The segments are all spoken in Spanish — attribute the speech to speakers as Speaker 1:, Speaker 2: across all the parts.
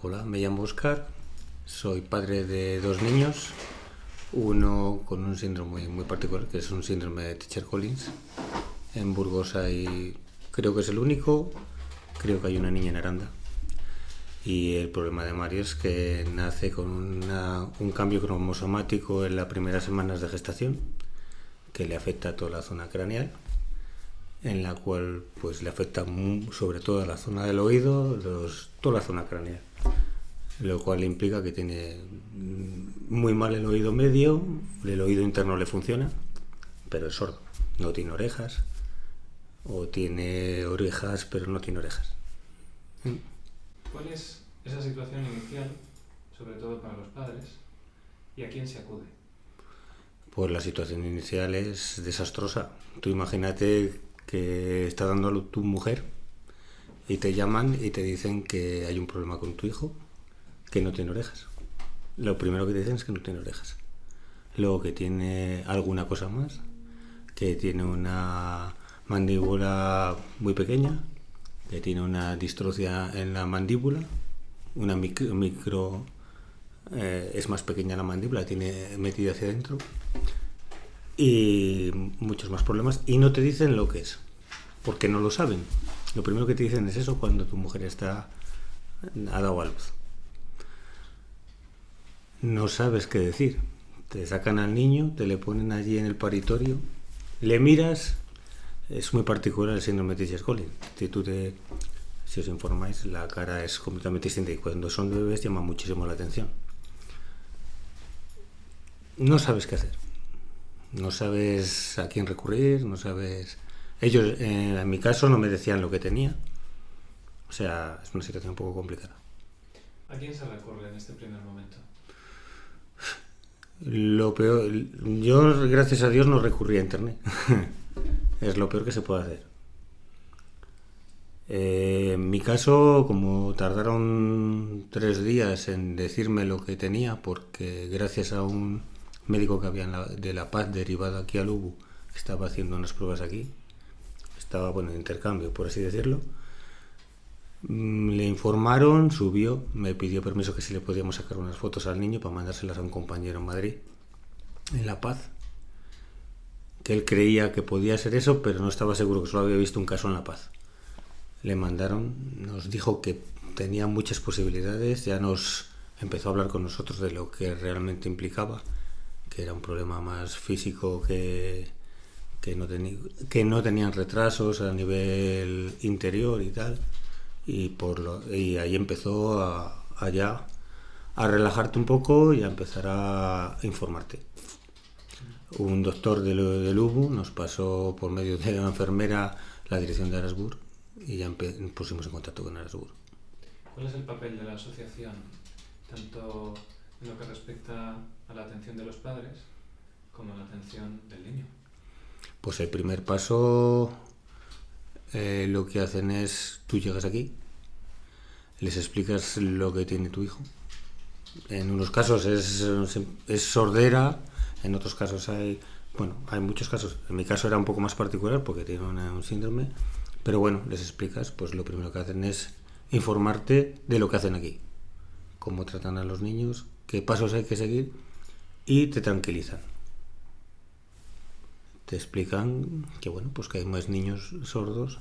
Speaker 1: Hola, me llamo Oscar, soy padre de dos niños, uno con un síndrome muy particular, que es un síndrome de Teacher Collins. En Burgos hay, creo que es el único, creo que hay una niña en Aranda. Y el problema de Mario es que nace con un cambio cromosomático en las primeras semanas de gestación, que le afecta a toda la zona craneal, en la cual pues le afecta sobre todo a la zona del oído, toda la zona craneal lo cual implica que tiene muy mal el oído medio, el oído interno le funciona, pero es sordo, no tiene orejas, o tiene orejas pero no tiene orejas.
Speaker 2: ¿Cuál es esa situación inicial, sobre todo para los padres, y a quién se acude?
Speaker 1: Pues la situación inicial es desastrosa. Tú imagínate que está dando a luz tu mujer y te llaman y te dicen que hay un problema con tu hijo que no tiene orejas. Lo primero que te dicen es que no tiene orejas. Luego que tiene alguna cosa más, que tiene una mandíbula muy pequeña, que tiene una distrocia en la mandíbula, una micro, eh, es más pequeña la mandíbula, tiene metida hacia adentro y muchos más problemas y no te dicen lo que es, porque no lo saben. Lo primero que te dicen es eso cuando tu mujer está ha dado a luz no sabes qué decir. Te sacan al niño, te le ponen allí en el paritorio, le miras, es muy particular el síndrome de Collins. Si, os informáis, la cara es completamente distinta y cuando son bebés llama muchísimo la atención. No sabes qué hacer. No sabes a quién recurrir, no sabes... Ellos, en mi caso, no me decían lo que tenía. O sea, es una situación un poco complicada.
Speaker 2: ¿A quién se recurre en este primer momento?
Speaker 1: Lo peor, yo gracias a Dios no recurrí a internet. es lo peor que se puede hacer. Eh, en mi caso, como tardaron tres días en decirme lo que tenía, porque gracias a un médico que había de La Paz derivado aquí a Lubu, estaba haciendo unas pruebas aquí, estaba bueno, en intercambio, por así decirlo, le informaron, subió, me pidió permiso que si le podíamos sacar unas fotos al niño para mandárselas a un compañero en Madrid, en La Paz, que él creía que podía ser eso, pero no estaba seguro que solo había visto un caso en La Paz. Le mandaron, nos dijo que tenía muchas posibilidades, ya nos empezó a hablar con nosotros de lo que realmente implicaba, que era un problema más físico que, que, no, que no tenían retrasos a nivel interior y tal y, por lo, y ahí empezó a, allá a relajarte un poco y a empezar a informarte. Un doctor de, de UBU nos pasó por medio de la enfermera la dirección de Arasburg y ya pusimos en contacto con Arasburg.
Speaker 2: ¿Cuál es el papel de la asociación, tanto en lo que respecta a la atención de los padres como a la atención del niño?
Speaker 1: Pues el primer paso eh, lo que hacen es, tú llegas aquí, les explicas lo que tiene tu hijo. En unos casos es, es sordera, en otros casos hay, bueno, hay muchos casos. En mi caso era un poco más particular porque tiene un síndrome, pero bueno, les explicas, pues lo primero que hacen es informarte de lo que hacen aquí, cómo tratan a los niños, qué pasos hay que seguir y te tranquilizan te explican que bueno, pues que hay más niños sordos,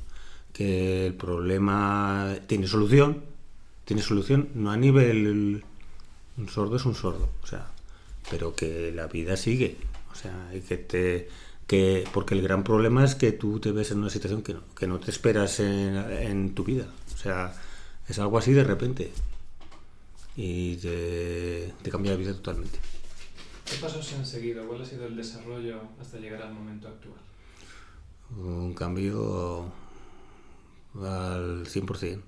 Speaker 1: que el problema tiene solución, tiene solución, no a nivel un sordo es un sordo, o sea, pero que la vida sigue, o sea, y que te que porque el gran problema es que tú te ves en una situación que no, que no te esperas en, tu vida, o sea, es algo así de repente y te cambia la vida totalmente.
Speaker 2: ¿Qué pasos se han seguido? ¿Cuál ha sido el desarrollo hasta llegar al momento actual?
Speaker 1: Un cambio al 100%.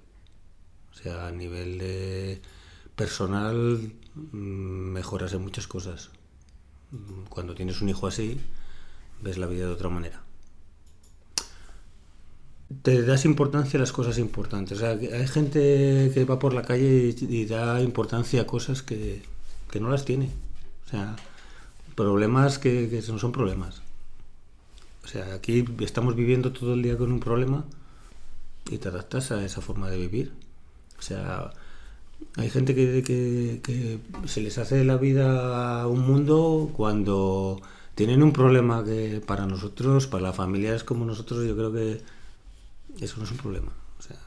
Speaker 1: O sea, a nivel de personal mm, mejoras en muchas cosas. Cuando tienes un hijo así, ves la vida de otra manera. Te das importancia a las cosas importantes. O sea, hay gente que va por la calle y, da importancia a cosas que, que no las tiene. O sea, problemas que, no son problemas. O sea, aquí estamos viviendo todo el día con un problema y te adaptas a esa forma de vivir. O sea, Hay gente que, se les hace la vida un mundo cuando tienen un problema que para nosotros, para las familias como nosotros, yo creo que eso no es un problema. O sea,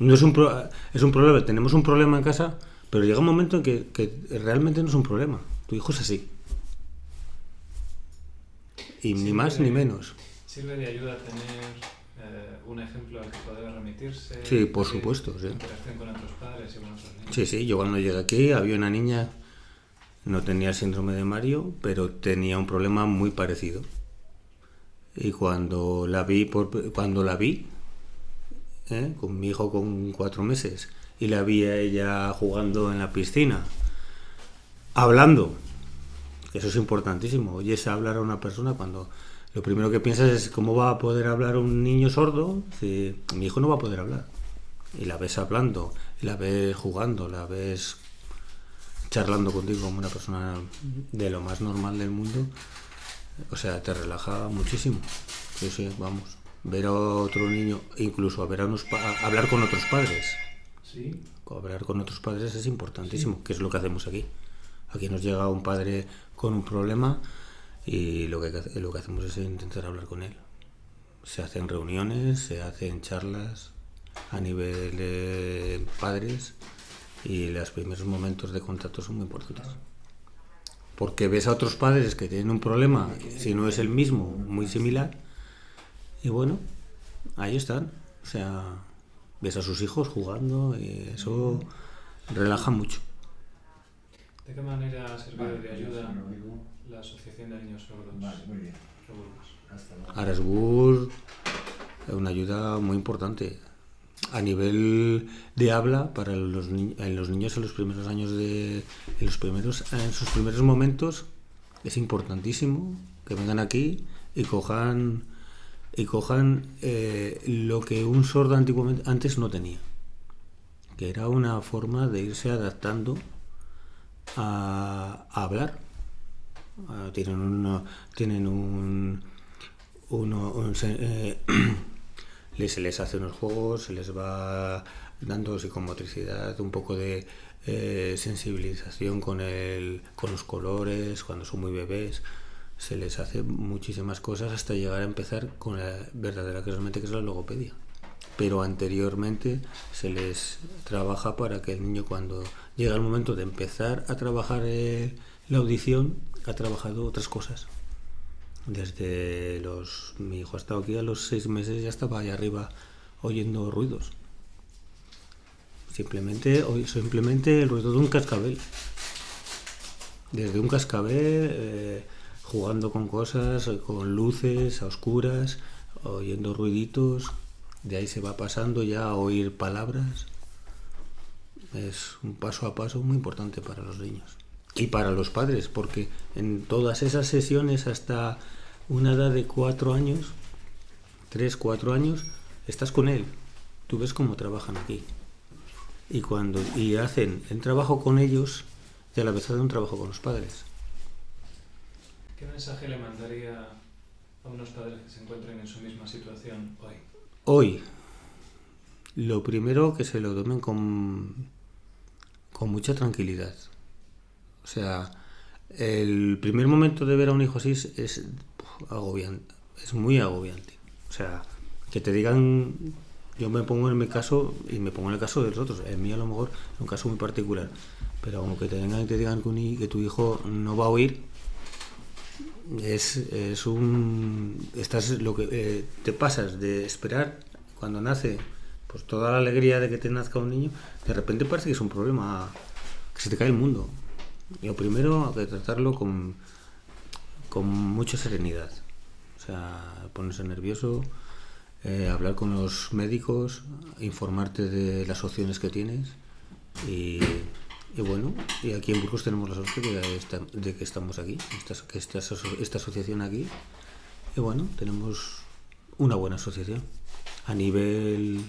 Speaker 1: no es un, pro- es un problema, tenemos un problema en casa, pero llega un momento en que realmente no es un problema. Tu hijo es así. Y ni más ni menos.
Speaker 2: ¿Sirve de ayuda tener eh, un ejemplo al que poder remitirse?
Speaker 1: Sí, por supuesto, sí.
Speaker 2: Interacción con otros padres y con otros niños.
Speaker 1: Sí, sí, yo cuando llegué aquí había una niña, no tenía el síndrome de Mario, pero tenía un problema muy parecido. Y cuando la vi, por, cuando la vi, ¿eh? con mi hijo con cuatro meses, y la vi a ella jugando en la piscina, hablando, que eso es importantísimo, oyes hablar a una persona cuando lo primero que piensas es cómo va a poder hablar un niño sordo si mi hijo no va a poder hablar. Y la ves hablando, y la ves jugando, la ves charlando contigo como una persona de lo más normal del mundo. O sea, te relaja muchísimo. Sí, sí, vamos. Ver a otro niño, incluso a ver a unos a hablar con otros padres.
Speaker 2: Sí.
Speaker 1: Hablar con otros padres es importantísimo, que es lo que hacemos aquí. Aquí nos llega un padre con un problema y lo que, lo que hacemos es intentar hablar con él. Se hacen reuniones, se hacen charlas a nivel de padres y los primeros momentos de contacto son muy importantes. Porque ves a otros padres que tienen un problema, si no es el mismo, muy similar, y bueno, ahí están. O sea, ves a sus hijos jugando y eso relaja mucho.
Speaker 2: ¿De qué manera ha servido
Speaker 3: Vale,
Speaker 2: de ayuda la Asociación de Niños Sordos?
Speaker 3: Vale, muy bien.
Speaker 1: Arasgur es una ayuda muy importante a nivel de habla para los, ni- en los niños en los primeros años de en los primeros en sus primeros momentos es importantísimo que vengan aquí y cojan y cojan eh, lo que un sordo antiguamente antes no tenía que era una forma de irse adaptando a, hablar Ah, tienen una- tienen un uno, un se- eh, les hace unos juegos, se les va dando psicomotricidad, un poco de eh, sensibilización con, el, con los colores, cuando son muy bebés, se les hace muchísimas cosas hasta llegar a empezar con la verdadera que realmente que es la logopedia. Pero anteriormente se les trabaja para que el niño cuando llega el momento de empezar a trabajar eh, la audición, ha trabajado otras cosas. Desde los. Mi hijo ha estado aquí a los seis meses, ya estaba ahí arriba oyendo ruidos. Simplemente, simplemente el ruido de un cascabel. Desde un cascabel, eh, jugando con cosas, con luces, a oscuras, oyendo ruiditos. De ahí se va pasando ya a oír palabras. Es un paso a paso muy importante para los niños. Y para los padres, porque en todas esas sesiones hasta una edad de cuatro años, tres, cuatro años, estás con él. Tú ves cómo trabajan aquí. Y cuando y hacen el trabajo con ellos, y a la vez hacen un trabajo con los padres.
Speaker 2: ¿Qué mensaje le mandaría a unos padres que se encuentren en su misma situación hoy?
Speaker 1: Hoy, lo primero que se lo tomen con, con mucha tranquilidad. O sea, el primer momento de ver a un hijo así es, es agobiante, es muy agobiante. O sea, que te digan, yo me pongo en mi caso y me pongo en el caso de los otros. El mío a lo mejor es un caso muy particular. Pero como que te vengan y te digan que, que tu hijo no va a oír, es, es un estás lo que eh, te pasas de esperar cuando nace pues toda la alegría de que te nazca un niño de repente parece que es un problema que se te cae el mundo. Y lo primero hay que tratarlo con con mucha serenidad. O sea ponerse nervioso eh, hablar con los médicos informarte de las opciones que tienes y, y bueno, y aquí en Burgos tenemos la suerte de, esta- de que estamos aquí, esta, esta, esta asociación aquí. Y bueno, tenemos una buena asociación. A nivel,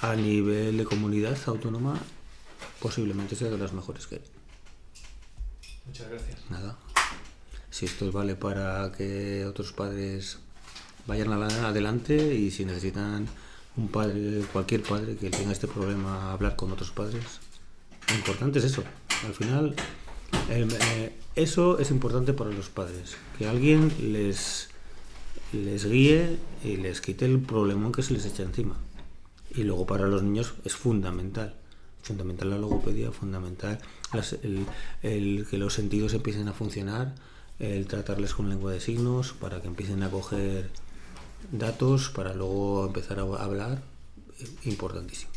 Speaker 1: a nivel de comunidad autónoma, posiblemente sea de las mejores que hay.
Speaker 2: Muchas gracias.
Speaker 1: Nada. Si esto vale para que otros padres vayan adelante y si necesitan un padre, cualquier padre que tenga este problema, hablar con otros padres, Lo importante es eso. Al final, eh, eso es importante para los padres. Que alguien les, les guíe y les quite el problemón que se les echa encima. Y luego para los niños es fundamental. Fundamental la logopedia, fundamental el, que los sentidos empiecen a funcionar, el tratarles con lengua de signos para que empiecen a coger datos para luego empezar a hablar, importantísimo.